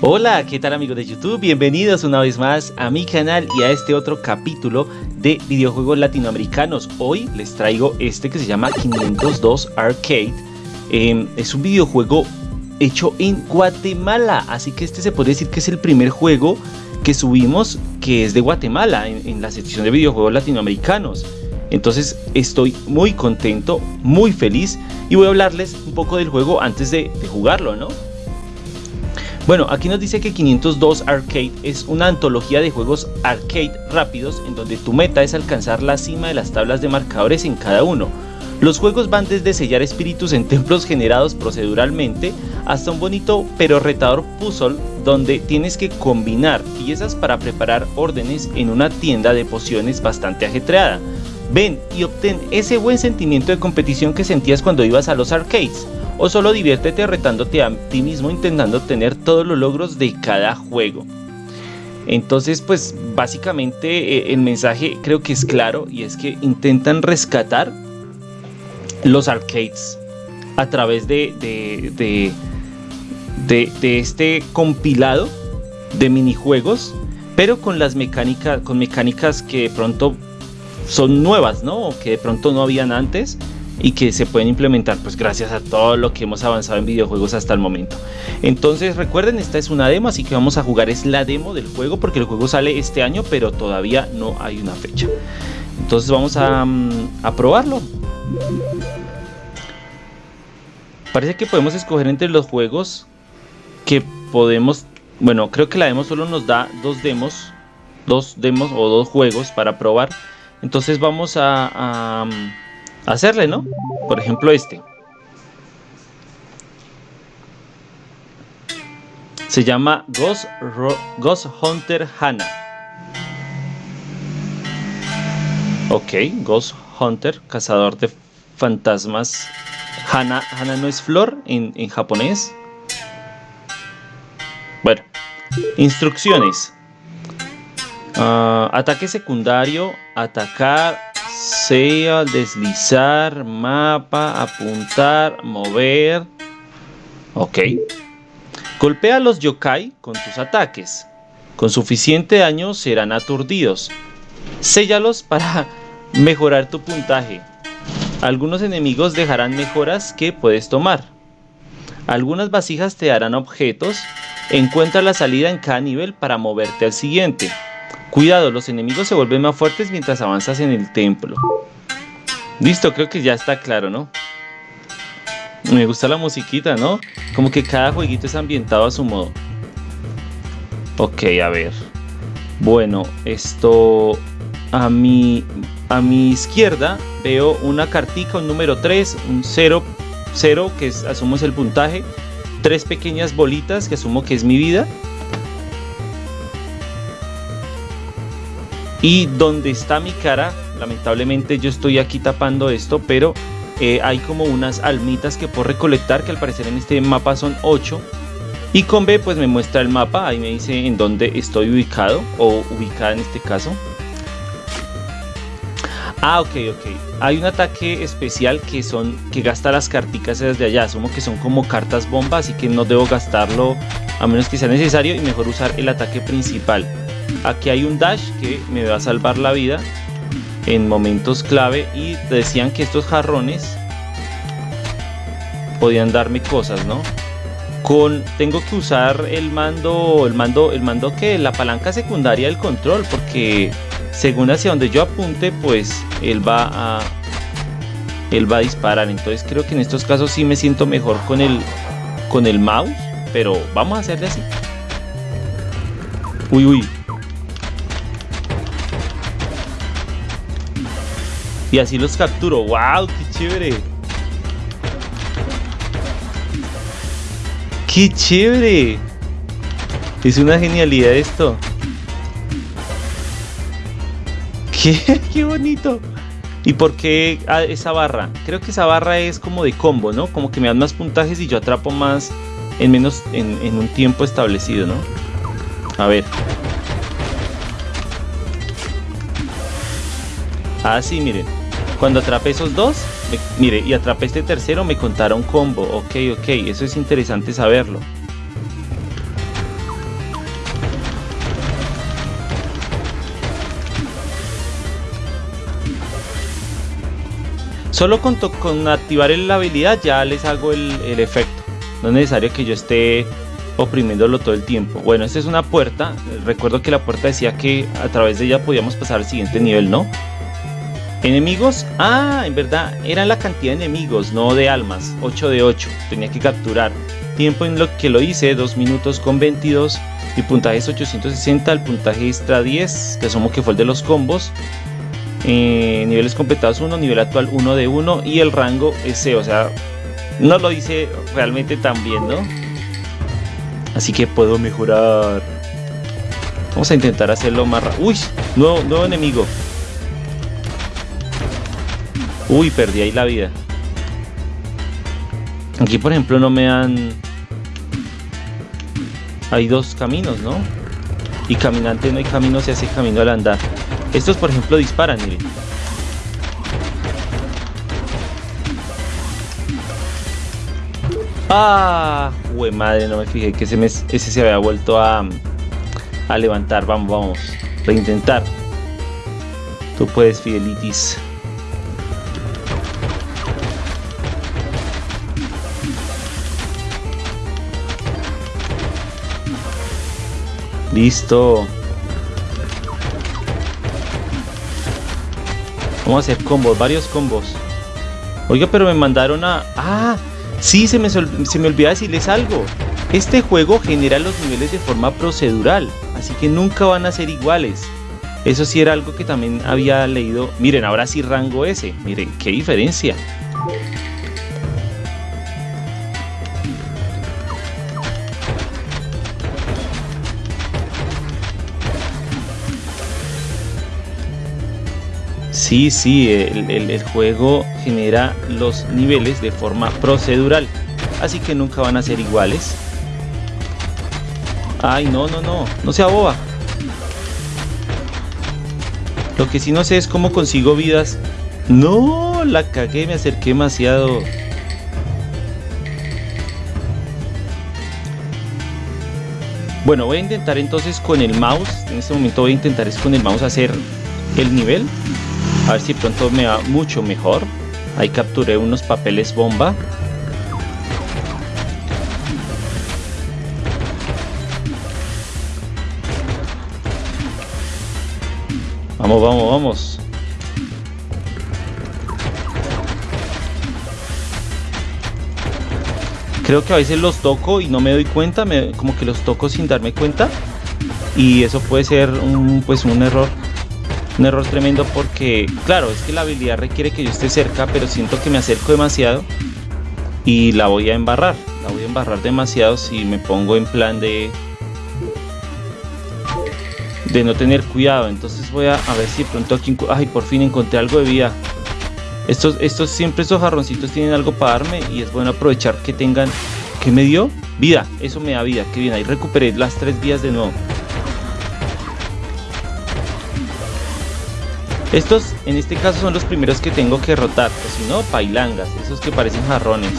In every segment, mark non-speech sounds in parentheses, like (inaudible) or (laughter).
Hola, ¿qué tal amigos de YouTube? Bienvenidos una vez más a mi canal y a este otro capítulo de videojuegos latinoamericanos. Hoy les traigo este que se llama 502 Arcade. Em, es un videojuego hecho en Guatemala, así que este se puede decir que es el primer juego que subimos que es de Guatemala en, la sección de videojuegos latinoamericanos. Entonces estoy muy contento, muy feliz y voy a hablarles un poco del juego antes de, de jugarlo, ¿no? Bueno, aquí nos dice que 502 Arcade es una antología de juegos arcade rápidos en donde tu meta es alcanzar la cima de las tablas de marcadores en cada uno. Los juegos van desde sellar espíritus en (laughs) templos generados proceduralmente hasta un bonito pero retador puzzle donde tienes que combinar piezas para preparar órdenes en una tienda de pociones bastante ajetreada. Ven y obtén ese buen sentimiento de competición que sentías cuando ibas a los arcades o solo diviértete retándote a ti mismo intentando obtener todos los logros de cada juego. Entonces, pues básicamente eh, el mensaje creo que es claro y es que intentan rescatar los arcades a través de, este compilado de minijuegos, pero con las mecánicas, con mecánicas que de pronto son nuevas, ¿no? O que de pronto no habían antes y que se pueden implementar pues gracias a todo lo que hemos avanzado en videojuegos hasta el momento. Entonces recuerden, esta es una demo, así que vamos a jugar es la demo del juego porque el juego sale este año, pero todavía no hay una fecha. Entonces vamos a, mm, probarlo. Parece que podemos escoger entre los juegos que podemos... Bueno, creo que la demo solo nos da dos demos, dos demos o dos juegos para probar. Entonces vamos a hacerle, ¿no? Por ejemplo este. Se llama Ghost, Ghost Hunter Hana. Ok, Ghost Hunter, cazador de fantasmas. Hana, Hana no es flor en, en japonés. Bueno, instrucciones. Uh, ataque secundario, atacar sea deslizar, mapa, apuntar, mover. Ok. Golpea a los yokai con tus ataques. Con suficiente daño serán aturdidos. Séllalos para (laughs) mejorar tu puntaje. Algunos enemigos dejarán mejoras que puedes tomar. Algunas vasijas te darán objetos. Encuentra la salida en cada nivel para moverte al siguiente. Cuidado, los enemigos se vuelven más fuertes mientras avanzas en el templo. Listo, creo que ya está claro, ¿no? Me gusta la musiquita, ¿no? Como que cada jueguito es ambientado a su modo. Ok, a ver. Bueno, esto... A mi, a mi izquierda veo una cartica, un número 3, un 0, 0 que asumo es el puntaje. Tres pequeñas bolitas que asumo que es mi vida. Y donde está mi cara, lamentablemente yo estoy aquí tapando esto, pero eh, hay como unas almitas que puedo recolectar, que al parecer en este mapa son 8. Y con B pues me muestra el mapa, ahí me dice en dónde estoy ubicado, o ubicada en este caso. Ah, ok, ok. Hay un ataque especial que son que gasta las carticas desde allá. Asumo que son como cartas bomba, así que no debo gastarlo a menos que sea necesario y mejor usar el ataque principal. Aquí hay un dash que me va a salvar la vida en momentos clave y decían que estos jarrones podían darme cosas, ¿no? Con tengo que usar el mando, el mando, el mando que la palanca secundaria del control porque según hacia donde yo apunte, pues él va a él va a disparar. Entonces creo que en estos casos sí me siento mejor con el con el mouse, pero vamos a hacerle así. Uy, uy, Y así los capturo. ¡Wow! ¡Qué chévere! ¡Qué chévere! Es una genialidad esto. ¡Qué, (laughs) qué bonito! ¿Y por qué ah, esa barra? Creo que esa barra es como de combo, ¿no? Como que me dan más puntajes y yo atrapo más en menos en, un tiempo establecido, ¿no? A ver. Ah, sí, miren. Cuando atrapé esos dos, mire, y atrapé este tercero, me contaron combo. Ok, ok, eso es interesante saberlo. Solo con, activar la habilidad ya les hago el, el efecto. No es necesario que yo esté oprimiéndolo todo el tiempo. Bueno, esta es una puerta. Recuerdo que la puerta decía que a través de ella podíamos pasar al siguiente nivel, ¿no? Enemigos. Ah, en verdad, era la cantidad de enemigos, no de almas. 8 de 8. Tenía que capturar. Tiempo en lo que lo hice, 2 minutos con 22. Mi puntaje es 860, el puntaje extra 10, que asumo que fue el de los combos. Eh, niveles completados 1, nivel actual 1 de 1 y el rango C, o sea, no lo hice realmente tan bien, ¿no? Así que puedo mejorar. Vamos a intentar hacerlo más rápido. Uy, nuevo, nuevo enemigo. Uy, perdí ahí la vida. Aquí, por ejemplo, no me dan... Hay dos caminos, ¿no? Y caminante no hay camino, se hace camino al andar. Estos, por ejemplo, disparan, miren. Ah, güey madre, no me fijé que ese, ese se había vuelto a, a levantar. Vamos, vamos. Reintentar. Tú puedes, Fidelitis. Listo. Vamos a hacer combos, varios combos. Oiga, pero me mandaron a... ¡Ah! Sí, se me, se me olvidó decirles algo. Este juego genera los niveles de forma procedural, así que nunca van a ser iguales. Eso sí era algo que también había leído. Miren, ahora sí rango ese. Miren, qué diferencia. Sí, sí, el, juego genera los niveles de forma procedural, así que nunca van a ser iguales. Ay, no, no, no, no sea boba. Lo que sí no sé es cómo consigo vidas. No, la cagué, me acerqué demasiado. Bueno, voy a intentar entonces con el mouse. En este momento voy a intentar es con el mouse hacer el nivel. A ver si pronto me va mucho mejor. Ahí capturé unos papeles bomba. Vamos, vamos, vamos. Creo que a veces los toco y no me doy cuenta, como que los toco sin darme cuenta. Y eso puede ser pues un error un error tremendo porque, claro, es que la habilidad requiere que yo esté cerca, pero siento que me acerco demasiado y la voy a embarrar. La voy a embarrar demasiado si me pongo en plan de de no tener cuidado. Entonces voy a, ver si pronto aquí, ay, por fin encontré algo de vida. Estos, estos siempre estos jarroncitos tienen algo para darme y es bueno aprovechar que tengan, que me dio? Vida, eso me da vida, que bien, ahí recuperé las tres vías de nuevo. Estos en este caso son los primeros que tengo que rotar, o si no, pailangas, esos que parecen jarrones.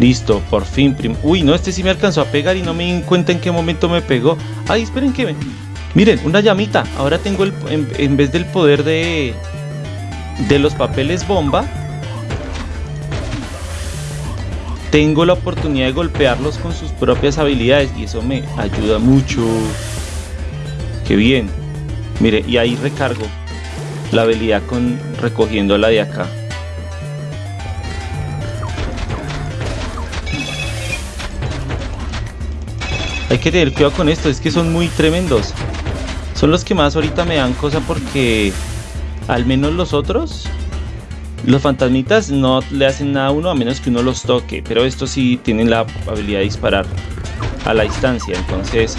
Listo, por fin. Uy, no, este sí me alcanzó a pegar y no me di cuenta en qué momento me pegó. Ay, esperen que me... Miren, una llamita. Ahora tengo el... En, en vez del poder de... De los papeles bomba, tengo la oportunidad de golpearlos con sus propias habilidades y eso me ayuda mucho. Qué bien. Mire, y ahí recargo la habilidad con recogiendo la de acá. Hay que tener cuidado con esto, es que son muy tremendos. Son los que más ahorita me dan cosa porque al menos los otros los fantasmitas no le hacen nada a uno a menos que uno los toque, pero estos sí tienen la habilidad de disparar a la distancia, entonces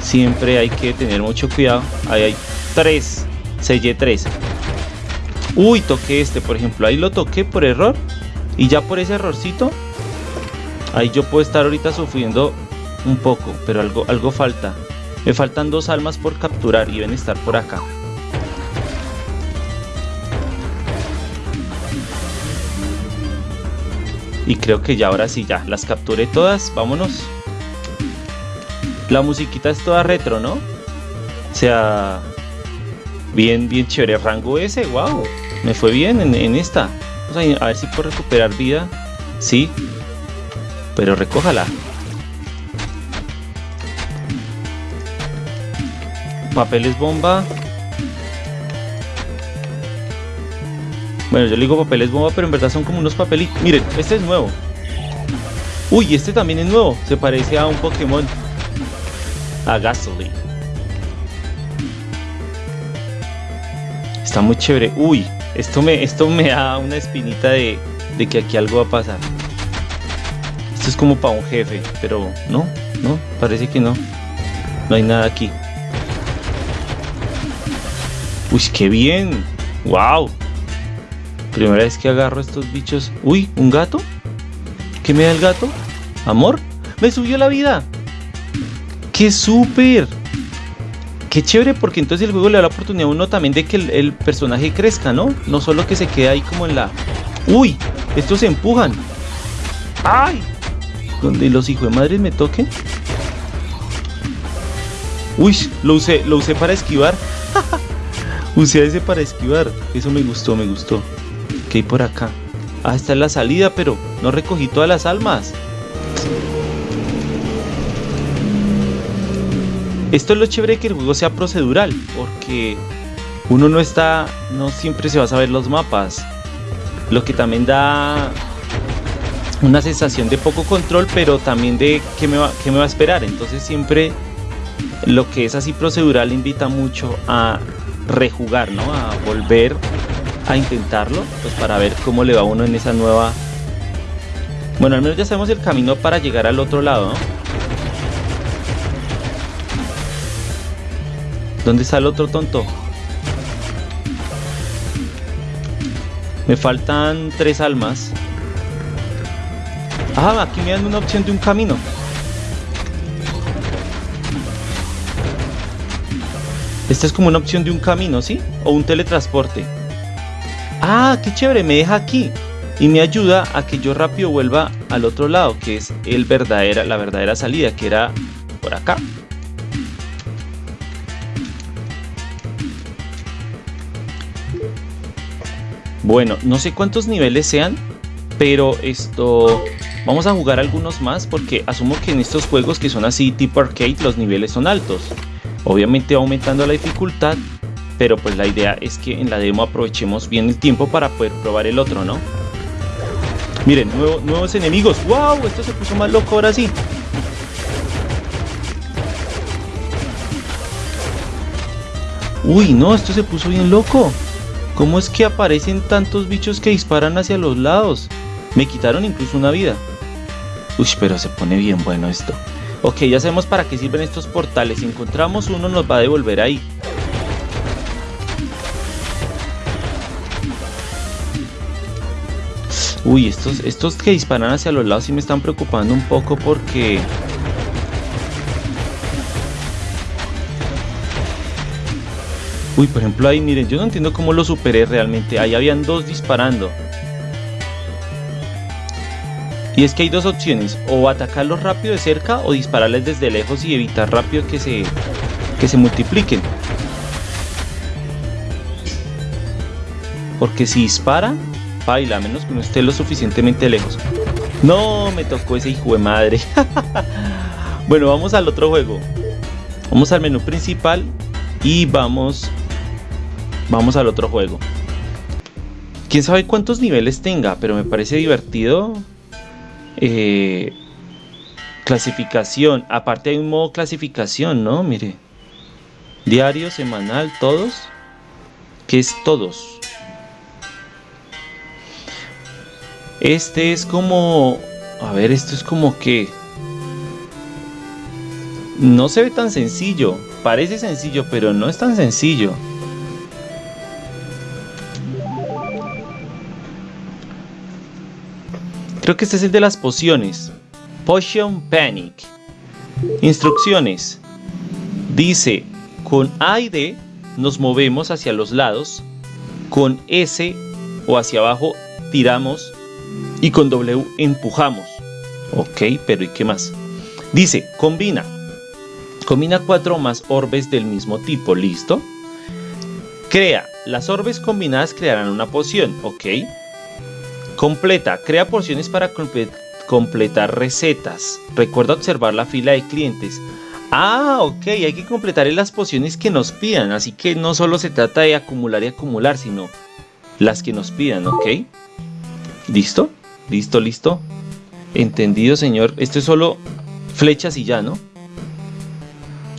siempre hay que tener mucho cuidado. Ahí hay tres, sellé tres. Uy, toqué este, por ejemplo, ahí lo toqué por error y ya por ese errorcito, ahí yo puedo estar ahorita sufriendo un poco, pero algo, algo falta. Me faltan dos almas por capturar y deben estar por acá. Y creo que ya ahora sí, ya las capturé todas. Vámonos. La musiquita es toda retro, ¿no? O sea, bien, bien chévere. Rango ese, wow. Me fue bien en, esta. Vamos a, ver si puedo recuperar vida. Sí. Pero recójala. Papeles bomba. Bueno, yo le digo papeles bomba, pero en verdad son como unos papelitos. Miren, este es nuevo. Uy, este también es nuevo. Se parece a un Pokémon. A Gasoline. Está muy chévere. Uy, esto me, esto me da una espinita de, de que aquí algo va a pasar. Esto es como para un jefe, pero no, no, parece que no. No hay nada aquí. Uy, qué bien. Wow. Primera vez que agarro estos bichos. Uy, ¿un gato? ¿Qué me da el gato? ¿Amor? ¡Me subió la vida! ¡Qué súper! Qué chévere porque entonces el juego le da la oportunidad a uno también de que el, personaje crezca, ¿no? No solo que se quede ahí como en la... ¡Uy! Estos se empujan. ¡Ay! Donde los hijos de madre me toquen. Uy, lo usé, lo usé para esquivar. (laughs) usé ese para esquivar. Eso me gustó, me gustó. ¿Qué hay por acá? Ah, está es la salida, pero no recogí todas las almas. Esto es lo chévere que el juego sea procedural, porque uno no está, no siempre se va a saber los mapas. Lo que también da una sensación de poco control, pero también de qué me va, qué me va a esperar. Entonces siempre lo que es así procedural invita mucho a rejugar, ¿no? A volver a intentarlo, pues para ver cómo le va uno en esa nueva... Bueno, al menos ya sabemos el camino para llegar al otro lado, ¿no? ¿Dónde está el otro tonto? Me faltan tres almas. Ah, aquí me dan una opción de un camino. Esta es como una opción de un camino, ¿sí? O un teletransporte. Ah, qué chévere, me deja aquí. Y me ayuda a que yo rápido vuelva al otro lado, que es el verdadera, la verdadera salida, que era por acá. Bueno, no sé cuántos niveles sean, pero esto... Vamos a jugar algunos más porque asumo que en estos juegos que son así tipo arcade los niveles son altos. Obviamente aumentando la dificultad, pero pues la idea es que en la demo aprovechemos bien el tiempo para poder probar el otro, ¿no? Miren, nuevos enemigos. ¡Wow! Esto se puso más loco ahora sí. Uy, no, esto se puso bien loco. ¿Cómo es que aparecen tantos bichos que disparan hacia los lados? Me quitaron incluso una vida. Uy, pero se pone bien bueno esto. Ok, ya sabemos para qué sirven estos portales. Si encontramos uno nos va a devolver ahí. Uy, estos, estos que disparan hacia los lados sí me están preocupando un poco porque... Uy, por ejemplo ahí, miren, yo no entiendo cómo lo superé realmente. Ahí habían dos disparando. Y es que hay dos opciones, o atacarlos rápido de cerca o dispararles desde lejos y evitar rápido que se, que se multipliquen. Porque si dispara, baila, a menos que no esté lo suficientemente lejos. No, me tocó ese hijo de madre. (laughs) bueno, vamos al otro juego. Vamos al menú principal y vamos Vamos al otro juego. Quién sabe cuántos niveles tenga, pero me parece divertido. Eh, clasificación. Aparte hay un modo clasificación, ¿no? Mire. Diario, semanal, todos. ¿Qué es todos? Este es como... A ver, esto es como que... No se ve tan sencillo. Parece sencillo, pero no es tan sencillo. Creo que este es el de las pociones. Potion Panic. Instrucciones. Dice, con A y D nos movemos hacia los lados, con S o hacia abajo tiramos y con W empujamos. Ok, pero ¿y qué más? Dice, combina Combina cuatro más orbes del mismo tipo, ¿listo? Crea. Las orbes combinadas crearán una poción, ¿ok? Completa. Crea porciones para completar recetas. Recuerda observar la fila de clientes. Ah, ok, hay que completar las pociones que nos pidan, así que no solo se trata de acumular y acumular, sino las que nos pidan, ¿ok? ¿Listo? ¿Listo, listo? Entendido, señor. Esto es solo flechas y ya, ¿no?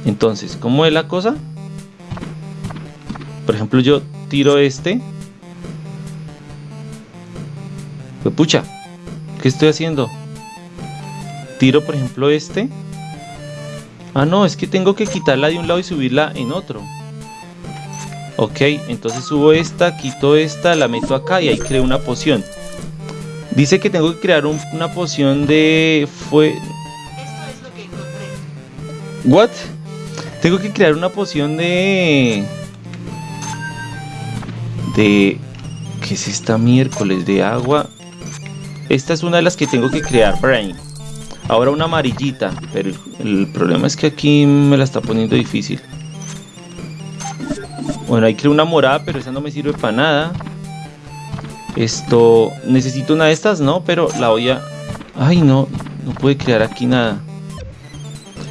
Entonces, ¿cómo es la cosa? Por ejemplo, yo tiro este. Pues pucha, ¿qué estoy haciendo? Tiro, por ejemplo, este. Ah, no, es que tengo que quitarla de un lado y subirla en otro. Ok, entonces subo esta, quito esta, la meto acá y ahí creo una poción. Dice que tengo que crear una poción de... Fue... Que. ¿What? Tengo que crear una poción de... De... ¿Qué es esta miércoles? De agua. Esta es una de las que tengo que crear, Brain. Ahora una amarillita, pero el, problema es que aquí me la está poniendo difícil. Bueno, ahí creo una morada, pero esa no me sirve para nada. Esto, necesito una de estas, ¿no? Pero la voy a... Ay, no, no puede crear aquí nada.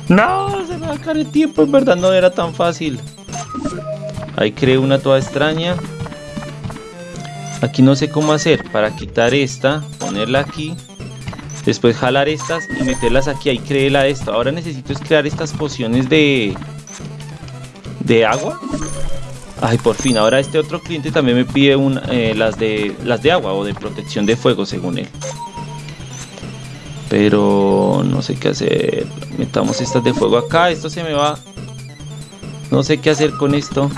No, se me va a caer el tiempo, en verdad no era tan fácil. Ahí creo una toda extraña. Aquí no sé cómo hacer para quitar esta, ponerla aquí. Después jalar estas y meterlas aquí. Ahí creé la de esto. Ahora necesito es crear estas pociones de... De agua. Ay, por fin. Ahora este otro cliente también me pide eh, las, de, las de agua o de protección de fuego, según él. Pero no sé qué hacer. Metamos estas de fuego acá. Esto se me va. No sé qué hacer con esto.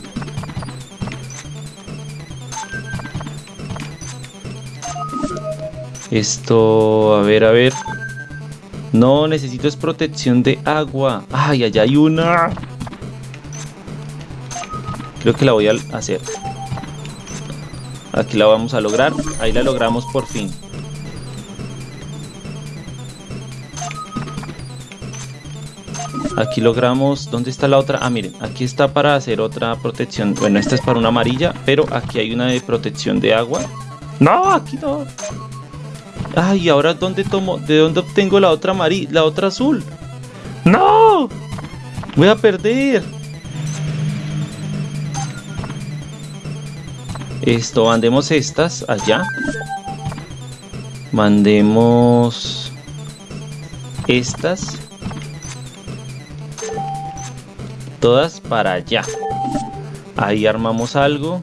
Esto, a ver, a ver. No, necesito es protección de agua. Ay, allá hay una. Creo que la voy a hacer. Aquí la vamos a lograr. Ahí la logramos por fin. Aquí logramos... ¿Dónde está la otra? Ah, miren. Aquí está para hacer otra protección. Bueno, esta es para una amarilla. Pero aquí hay una de protección de agua. No, aquí no. Ay, ahora dónde tomo, de dónde obtengo la otra amarilla, la otra azul. No, voy a perder. Esto, mandemos estas allá. Mandemos estas. Todas para allá. Ahí armamos algo.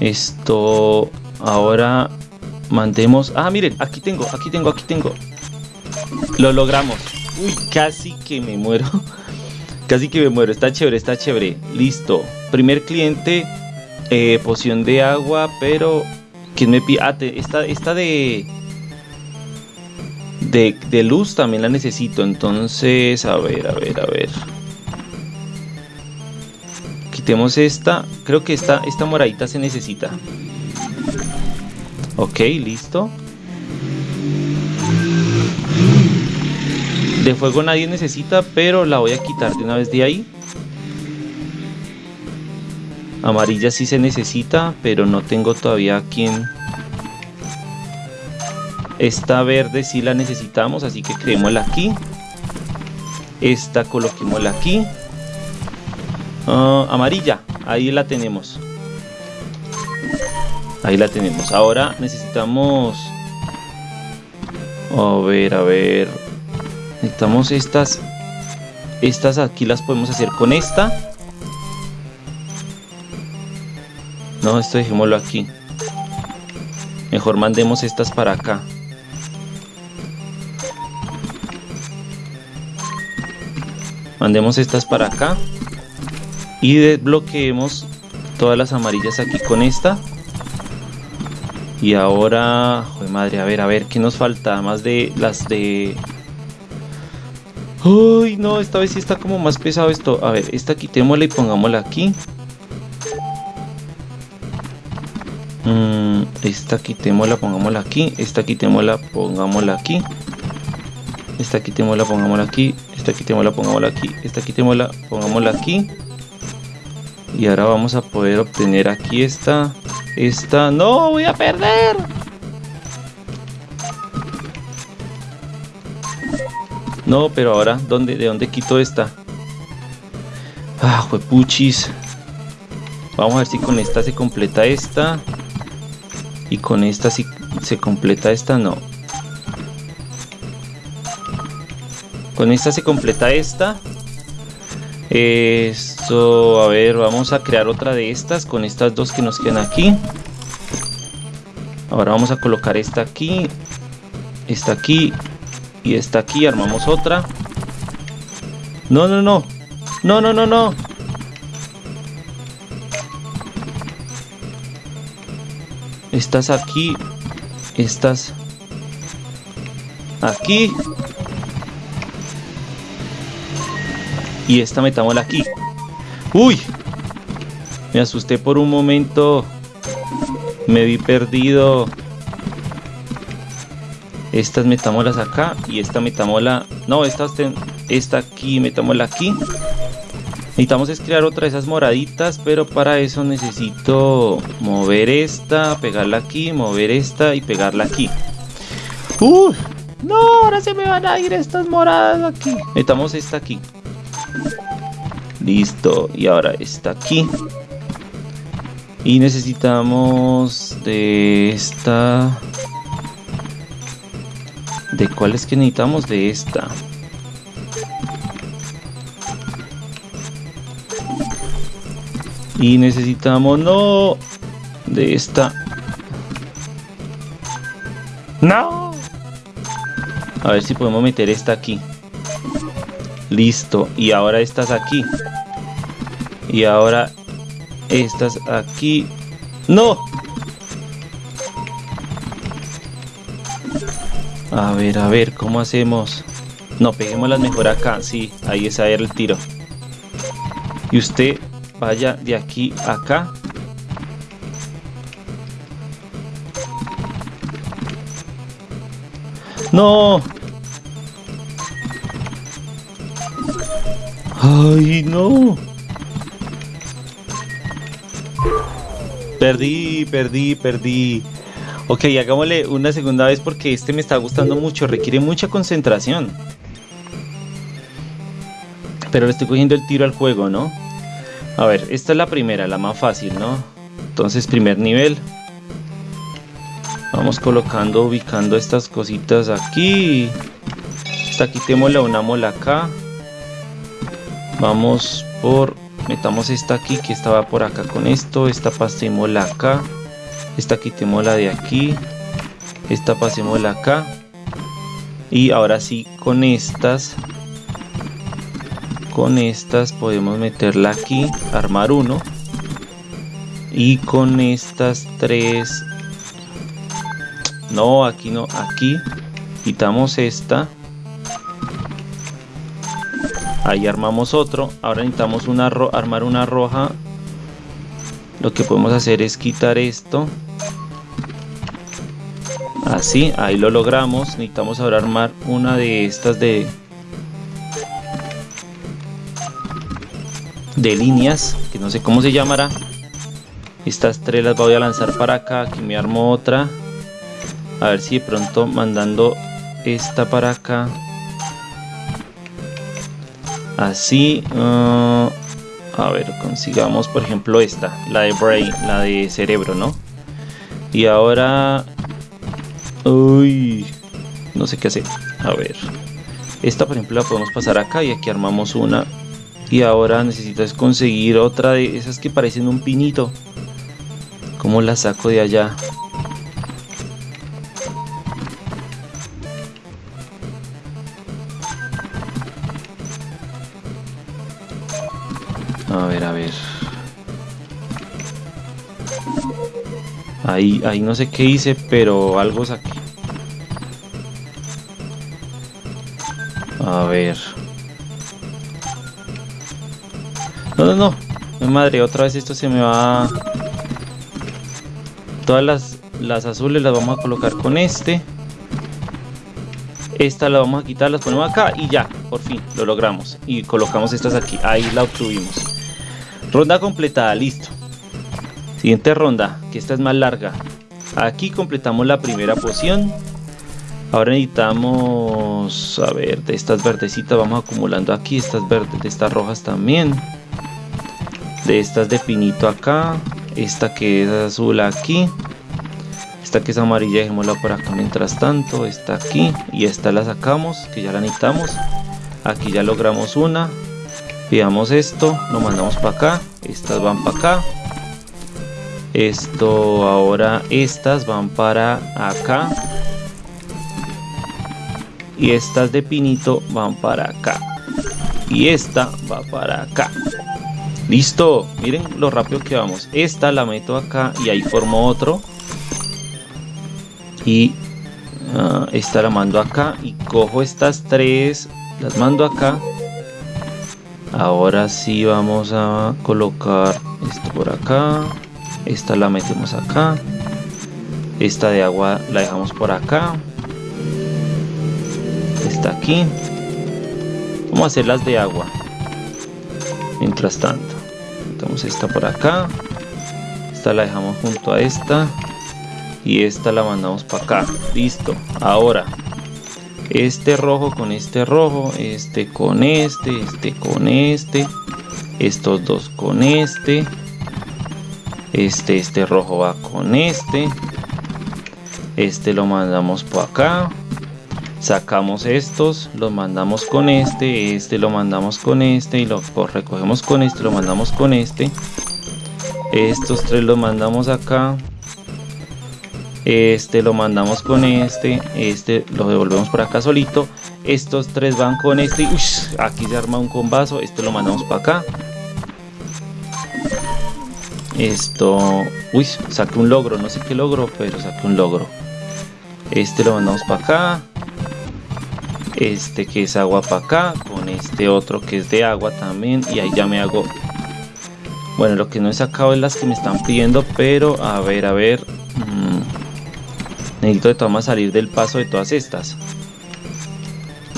Esto ahora Mandemos... Ah, miren, aquí tengo, aquí tengo, aquí tengo. Lo logramos. Uy, casi que me muero. (laughs) casi que me muero. Está chévere, está chévere. Listo. Primer cliente. Eh, poción de agua, pero... ¿Quién me pide? Ah, esta, esta de, de... De luz también la necesito. Entonces, a ver, a ver, a ver. Quitemos esta. Creo que esta, esta moradita se necesita. Ok, listo. De fuego nadie necesita, pero la voy a quitar de una vez de ahí. Amarilla sí se necesita, pero no tengo todavía quien... Esta verde sí la necesitamos, así que creémosla aquí. Esta coloquémosla aquí. Ah, amarilla, ahí la tenemos. Ahí la tenemos. Ahora necesitamos... A ver, a ver. Necesitamos estas. Estas aquí las podemos hacer con esta. No, esto dejémoslo aquí. Mejor mandemos estas para acá. Mandemos estas para acá. Y desbloqueemos todas las amarillas aquí con esta. Y ahora, joder madre, a ver, a ver, ¿qué nos falta? Más de las de... Uy, no, esta vez sí está como más pesado esto. A ver, esta quitémosla y pongámosla aquí. Mm, esta quitémosla, pongámosla aquí. Esta quitémosla, pongámosla aquí. Esta quitémosla, pongámosla aquí. Esta quitémosla, pongámosla aquí. Esta quitémosla, pongámosla aquí. Y ahora vamos a poder obtener aquí esta. Esta. ¡No! ¡Voy a perder! No, pero ahora, ¿dónde, ¿de dónde quito esta? Ah, juepuchis. Vamos a ver si con esta se completa esta. Y con esta si se completa esta, no. Con esta se completa esta. Esto, a ver, vamos a crear otra de estas con estas dos que nos quedan aquí. Ahora vamos a colocar esta aquí, esta aquí y esta aquí. Armamos otra. No, no, no. No, no, no, no. Estas aquí. Estas aquí. Y esta metámosla aquí. ¡Uy! Me asusté por un momento. Me vi perdido. Estas metámoslas acá. Y esta metámosla... No, esta, esta aquí, metámosla aquí. Necesitamos es crear otra de esas moraditas, pero para eso necesito mover esta, pegarla aquí, mover esta y pegarla aquí. ¡Uy! No, ahora se me van a ir estas moradas aquí. Metamos esta aquí. Listo. Y ahora está aquí. Y necesitamos de esta... ¿De cuál es que necesitamos? De esta. Y necesitamos... No. De esta. No. A ver si podemos meter esta aquí. Listo. Y ahora estas aquí. Y ahora estas aquí. ¡No! A ver, a ver, ¿cómo hacemos? No, peguémoslas mejor acá. Sí, ahí es a el tiro. Y usted vaya de aquí a acá. ¡No! ¡Ay, no! Perdí, perdí, perdí. Ok, hagámosle una segunda vez porque este me está gustando mucho. Requiere mucha concentración. Pero le estoy cogiendo el tiro al juego, ¿no? A ver, esta es la primera, la más fácil, ¿no? Entonces, primer nivel. Vamos colocando, ubicando estas cositas aquí. Esta quitémosla, unámosla acá. Vamos por metamos esta aquí que estaba por acá con esto esta pasémosla acá esta quitémosla de aquí esta pasémosla acá y ahora sí con estas con estas podemos meterla aquí armar uno. Y con estas tres no aquí no aquí quitamos esta. Ahí armamos otro. Ahora necesitamos una armar una roja. Lo que podemos hacer es quitar esto. Así ahí lo logramos. Necesitamos ahora armar una de estas de de líneas que no sé cómo se llamará. Estas tres las voy a lanzar para acá aquí me armo otra. A ver si de pronto mandando esta para acá. Así uh, a ver consigamos por ejemplo esta la de brain la de cerebro no y ahora uy no sé qué hacer. A ver esta por ejemplo la podemos pasar acá y aquí armamos una y ahora necesitas conseguir otra de esas que parecen un pinito ¿Cómo la saco de allá? A ver, a ver. Ahí, ahí no sé qué hice, pero algo saqué. A ver. No, no, no. Madre, otra vez esto se me va... Todas las, las azules las vamos a colocar con este. esta la vamos a quitar, las ponemos acá y ya, por fin, lo logramos. Y colocamos estas aquí, ahí la obtuvimos. Ronda completada, listo. Siguiente ronda, que esta es más larga. Aquí completamos la primera poción. Ahora necesitamos, a ver, de estas verdecitas vamos acumulando aquí, estas verdes, de estas rojas también. De estas de pinito acá, esta que es azul aquí. Esta que es amarilla dejémosla por acá mientras tanto, esta aquí y esta la sacamos, que ya la necesitamos. Aquí ya logramos una. Pidamos esto, lo mandamos para acá, estas van para acá. Esto ahora estas van para acá y estas de pinito van para acá y esta va para acá listo miren lo rápido que vamos. Esta la meto acá y ahí formo otro. Y uh, esta la mando acá y cojo estas tres las mando acá. Ahora sí vamos a colocar esto por acá. Esta la metemos acá. Esta de agua la dejamos por acá. Está aquí. Vamos a hacer las de agua mientras tanto esta por acá. Esta la dejamos junto a esta. Y esta la mandamos para acá. Listo. Ahora este rojo con este rojo este con este este con este estos dos con este este este rojo va con este este lo mandamos por acá sacamos estos los mandamos con este este lo mandamos con este y lo recogemos con este lo mandamos con este. Estos tres los mandamos acá. Este lo mandamos con este este lo devolvemos por acá solito. Estos tres van con este aquí se arma un combazo este lo mandamos para acá. Esto uy saqué un logro no sé qué logro pero saqué un logro. Este lo mandamos para acá este que es agua para acá con este otro que es de agua también y ahí ya me hago bueno lo que no he sacado es las que me están pidiendo pero a ver a ver mmm, necesito de todas salir del paso de todas estas.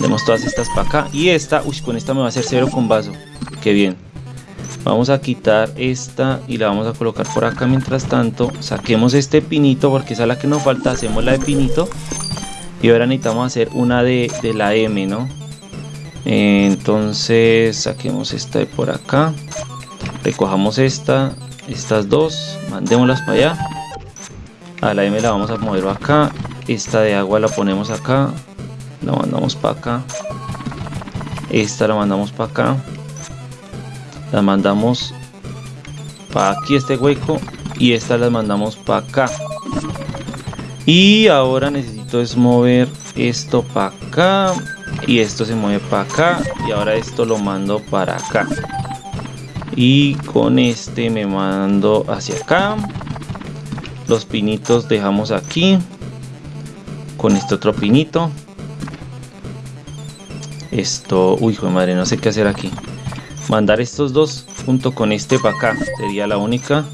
Demos todas estas para acá y esta uy con esta me va a hacer cero con vaso que bien. Vamos a quitar esta y la vamos a colocar por acá mientras tanto saquemos este pinito porque esa es la que nos falta hacemos la de pinito y ahora necesitamos hacer una de, la M no entonces saquemos esta de por acá. Recojamos esta estas dos. Mandémoslas para allá. A la M la vamos a mover acá. Esta de agua la ponemos acá. La mandamos para acá. Esta la mandamos para acá. La mandamos para aquí este hueco. Y esta la mandamos para acá y ahora necesito es mover esto para acá. Y esto se mueve para acá. Y ahora esto lo mando para acá. Y con este me mando hacia acá. Los pinitos dejamos aquí. Con este otro pinito. Esto uy hijo de madre no sé qué hacer aquí. Mandar estos dos junto con este para acá. Sería la única.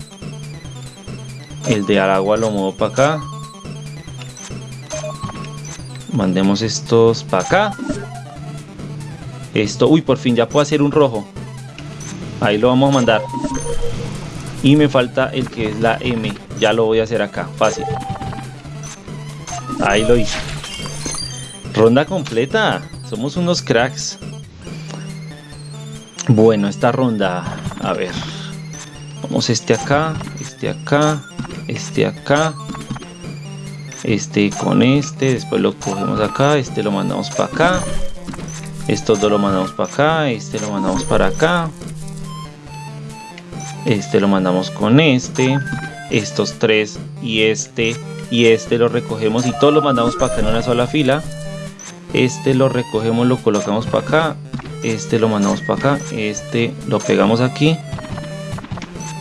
El de agua lo muevo para acá mandemos estos para acá. Esto uy por fin ya puedo hacer un rojo. Ahí lo vamos a mandar. Y me falta el que es la M. Ya lo voy a hacer acá fácil. Ahí lo hice. Ronda completa. Somos unos cracks. Bueno esta ronda a ver. Vamos este acá este acá este acá este con este después lo cogemos acá este lo mandamos para acá estos dos lo mandamos para acá este lo mandamos para acá este lo mandamos con este estos tres y este y este lo recogemos y todos lo mandamos para acá en una sola fila este lo recogemos lo colocamos para acá este lo mandamos para acá este lo pegamos aquí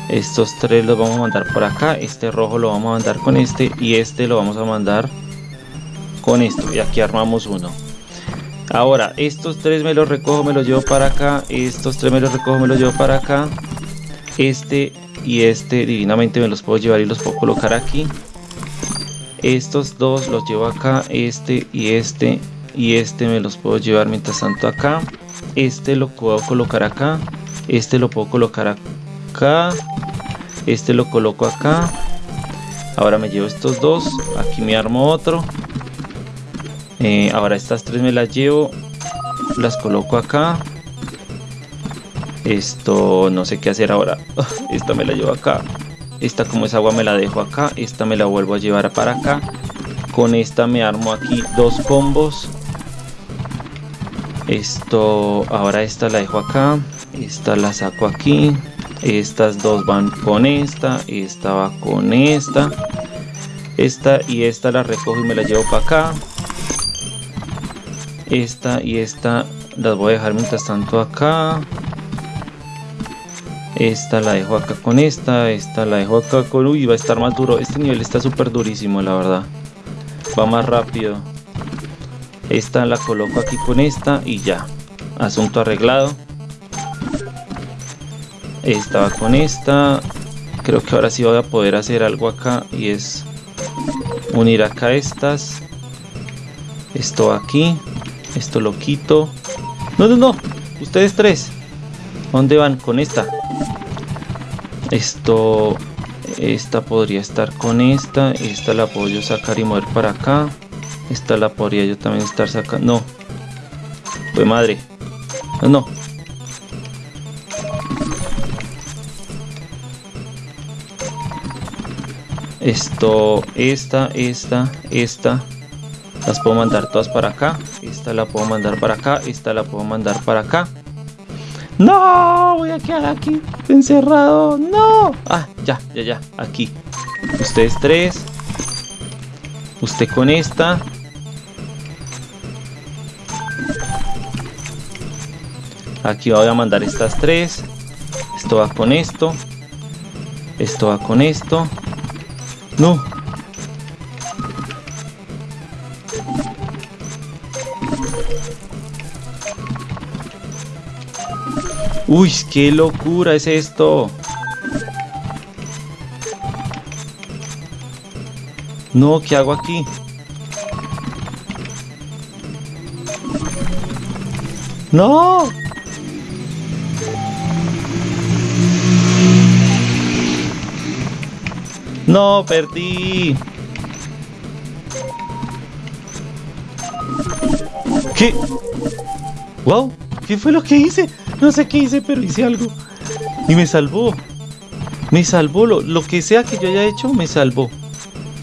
estos tres los vamos a mandar por acá este rojo lo vamos a mandar con este y este lo vamos a mandar con esto y aquí armamos uno ahora estos tres me los recojo me los llevo para acá estos tres me los recojo me los llevo para acá este y este divinamente me los puedo llevar y los puedo colocar aquí estos dos los llevo acá este y este y este me los puedo llevar mientras tanto acá. Este lo puedo colocar acá. Este lo puedo colocar acá. Este lo coloco acá. Ahora me llevo estos dos. Aquí me armo otro. Eh, ahora estas tres me las llevo. Las coloco acá. Esto no sé qué hacer ahora. (laughs) Esta me la llevo acá. Esta como es agua me la dejo acá. Esta me la vuelvo a llevar para acá. Con esta me armo aquí dos combos. Esto, ahora esta la dejo acá. Esta la saco aquí. Estas dos van con esta. Esta va con esta. Esta y esta la recojo y me la llevo para acá. Esta y esta las voy a dejar mientras tanto acá. Esta la dejo acá con esta. Esta la dejo acá con... Uy, va a estar más duro. Este nivel está súper durísimo, la verdad. Va más rápido. Esta la coloco aquí con esta y ya. Asunto arreglado. Esta va con esta. Creo que ahora sí voy a poder hacer algo acá y es unir acá estas. Esto aquí. Esto lo quito. No, no, no. Ustedes tres. ¿Dónde van? Con esta. Esto... Esta podría estar con esta. Esta la puedo yo sacar y mover para acá. Esta la podría yo también estar sacando. No. Fue madre. No, no. Esto, esta, esta, esta. Las puedo mandar todas para acá. Esta la puedo mandar para acá. Esta la puedo mandar para acá. ¡No! Voy a quedar aquí encerrado. ¡No! Ah, ya, ya, ya. Aquí. Ustedes tres. Usted con esta. Aquí voy a mandar estas tres. Esto va con esto. Esto va con esto. No. Uy, qué locura es esto. No, ¿qué hago aquí? No. No, perdí. ¿Qué? Wow, ¿qué fue lo que hice? No sé qué hice, pero hice algo. Y me salvó. Me salvó. Lo, que sea que yo haya hecho, me salvó.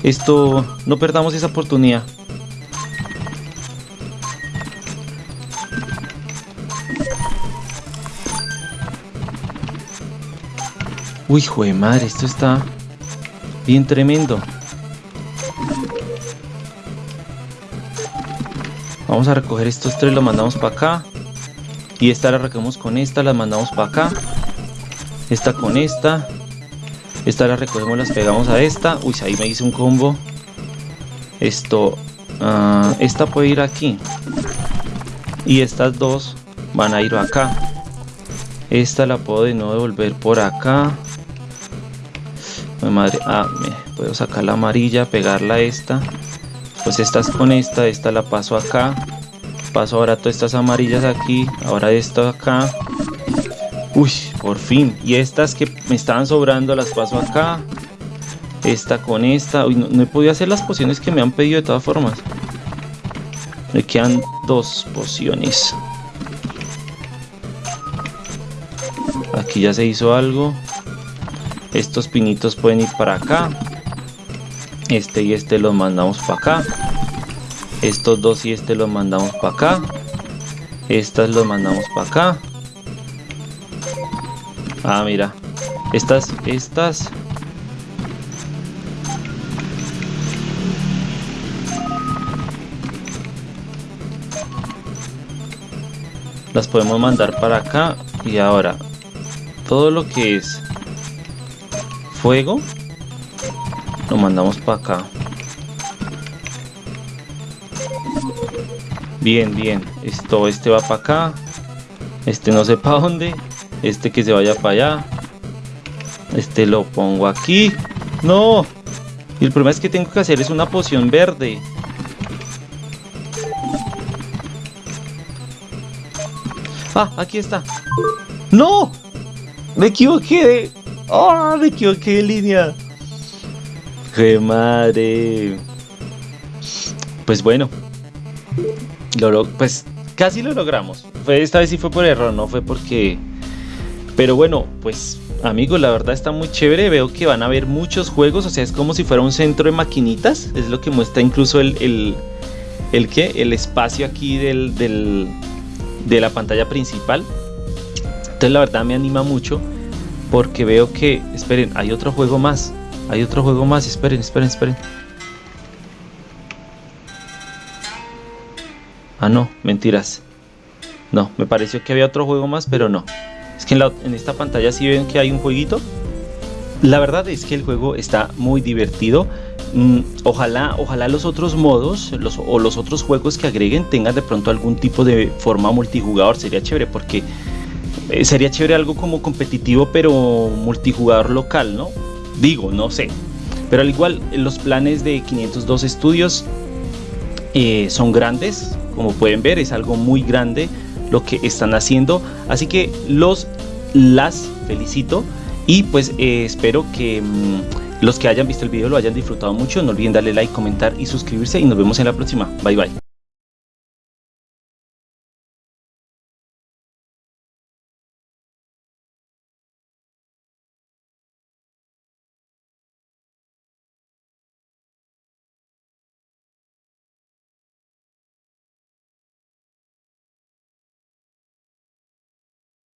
Esto, no perdamos esa oportunidad. Uy, hijo de madre, esto está bien tremendo. Vamos a recoger estos tres, los mandamos para acá. Y esta la recogemos con esta, las mandamos para acá. Esta con esta. Esta la recogemos, las pegamos a esta. Uy, ahí me hice un combo. Esto. Uh, esta puede ir aquí. Y estas dos van a ir acá. Esta la puedo de nuevo devolver por acá. Madre. Ah, puedo sacar la amarilla, pegarla a esta. Pues estas con esta, esta la paso acá. Paso ahora todas estas amarillas aquí ahora esto acá. Uy por fin. Y estas que me estaban sobrando las paso acá. Esta con esta. Uy, no, he podido hacer las pociones que me han pedido de todas formas. Me quedan dos pociones. Aquí ya se hizo algo estos pinitos pueden ir para acá este y este los mandamos para acá estos dos y este los mandamos para acá. Estas los mandamos para acá. Ah, mira. Estas, estas. Las podemos mandar para acá. Y ahora, todo lo que es fuego, lo mandamos para acá. Bien, bien. Esto, este va para acá. Este no sé para dónde. Este que se vaya para allá. Este lo pongo aquí. ¡No! El problema es que tengo que hacer es una poción verde. Ah, aquí está. ¡No! Me equivoqué. ¡Oh! Me equivoqué de línea. ¡Qué madre! Pues bueno. Lo, pues casi lo logramos. Esta vez sí fue por error, no fue porque... Pero bueno, pues amigos, la verdad está muy chévere. Veo que van a haber muchos juegos. O sea, es como si fuera un centro de maquinitas. Es lo que muestra incluso el... ¿El, el qué? El espacio aquí del, del, de la pantalla principal. Entonces la verdad me anima mucho. Porque veo que... Esperen, hay otro juego más. Hay otro juego más. Esperen, esperen, esperen. Ah, no, mentiras. No, me pareció que había otro juego más, pero no. Es que en, esta pantalla sí ven que hay un jueguito. La verdad es que el juego está muy divertido. Mm, ojalá, ojalá los otros modos los, o los otros juegos que agreguen tengan de pronto algún tipo de forma multijugador. Sería chévere porque eh, sería chévere algo como competitivo pero multijugador local, ¿no? Digo, no sé. Pero al igual los planes de 502 estudios eh, son grandes, como pueden ver es algo muy grande lo que están haciendo. Así que los las felicito y pues eh, espero que mm, los que hayan visto el video lo hayan disfrutado mucho. No olviden darle like, comentar y suscribirse y nos vemos en la próxima. Bye bye.